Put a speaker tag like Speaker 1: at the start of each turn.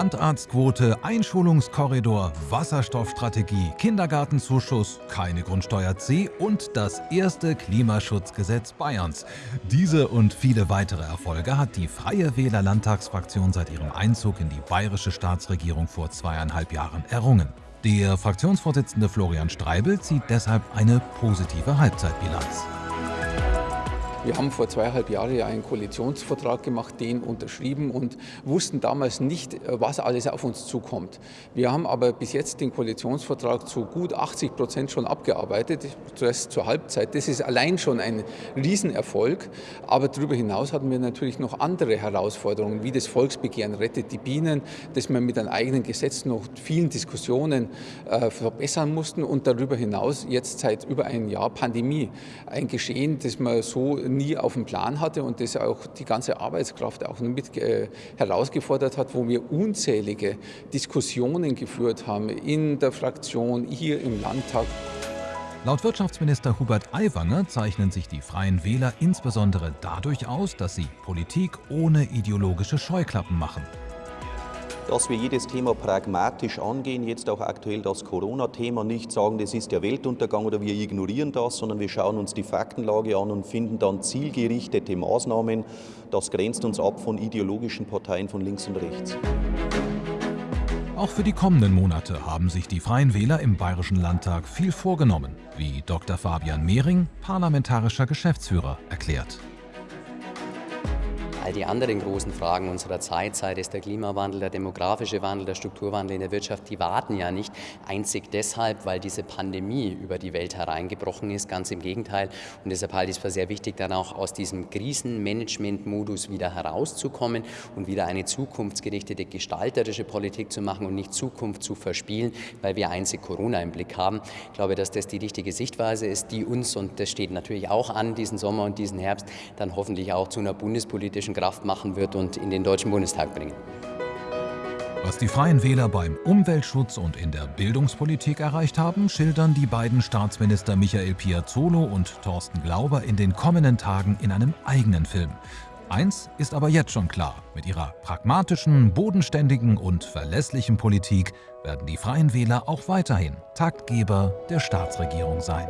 Speaker 1: Landarztquote, Einschulungskorridor, Wasserstoffstrategie, Kindergartenzuschuss, keine Grundsteuer C und das erste Klimaschutzgesetz Bayerns. Diese und viele weitere Erfolge hat die Freie Wähler Landtagsfraktion seit ihrem Einzug in die bayerische Staatsregierung vor zweieinhalb Jahren errungen. Der Fraktionsvorsitzende Florian Streibel zieht deshalb eine positive Halbzeitbilanz.
Speaker 2: Wir haben vor zweieinhalb Jahren einen Koalitionsvertrag gemacht, den unterschrieben und wussten damals nicht, was alles auf uns zukommt. Wir haben aber bis jetzt den Koalitionsvertrag zu gut 80 Prozent schon abgearbeitet, zuerst zur Halbzeit. Das ist allein schon ein Riesenerfolg. Aber darüber hinaus hatten wir natürlich noch andere Herausforderungen, wie das Volksbegehren Rettet die Bienen, das wir mit einem eigenen Gesetz noch vielen Diskussionen äh, verbessern mussten und darüber hinaus jetzt seit über einem Jahr Pandemie. Ein Geschehen, das man so nie auf dem Plan hatte und das auch die ganze Arbeitskraft auch mit äh, herausgefordert hat, wo wir unzählige Diskussionen geführt haben in der Fraktion, hier im Landtag.
Speaker 1: Laut Wirtschaftsminister Hubert Aiwanger zeichnen sich die Freien Wähler insbesondere dadurch aus, dass sie Politik ohne ideologische Scheuklappen machen
Speaker 3: dass wir jedes Thema pragmatisch angehen, jetzt auch aktuell das Corona-Thema, nicht sagen, das ist der Weltuntergang oder wir ignorieren das, sondern wir schauen uns die Faktenlage an und finden dann zielgerichtete Maßnahmen. Das grenzt uns ab von ideologischen Parteien von links und rechts.
Speaker 1: Auch für die kommenden Monate haben sich die Freien Wähler im Bayerischen Landtag viel vorgenommen, wie Dr. Fabian Mehring, parlamentarischer Geschäftsführer, erklärt.
Speaker 4: All die anderen großen Fragen unserer Zeit, sei es der Klimawandel, der demografische Wandel, der Strukturwandel in der Wirtschaft, die warten ja nicht einzig deshalb, weil diese Pandemie über die Welt hereingebrochen ist. Ganz im Gegenteil. Und deshalb halte ich es für sehr wichtig, dann auch aus diesem Krisenmanagement-Modus wieder herauszukommen und wieder eine zukunftsgerichtete gestalterische Politik zu machen und nicht Zukunft zu verspielen, weil wir einzig Corona im Blick haben. Ich glaube, dass das die richtige Sichtweise ist, die uns, und das steht natürlich auch an, diesen Sommer und diesen Herbst, dann hoffentlich auch zu einer bundespolitischen politischen Kraft machen wird und in den Deutschen Bundestag bringen.
Speaker 1: Was die Freien Wähler beim Umweltschutz und in der Bildungspolitik erreicht haben, schildern die beiden Staatsminister Michael Piazzolo und Thorsten Glauber in den kommenden Tagen in einem eigenen Film. Eins ist aber jetzt schon klar, mit ihrer pragmatischen, bodenständigen und verlässlichen Politik werden die Freien Wähler auch weiterhin Taktgeber der Staatsregierung sein.